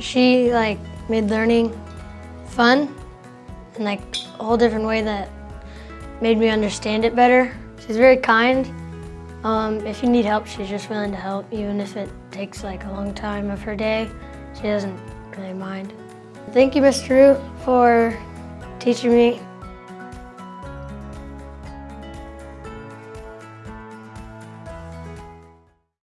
She like made learning fun in like a whole different way that made me understand it better. She's very kind. Um, if you need help, she's just willing to help, even if it takes like a long time of her day. She doesn't really mind. Thank you, Mr. Rue, for teaching me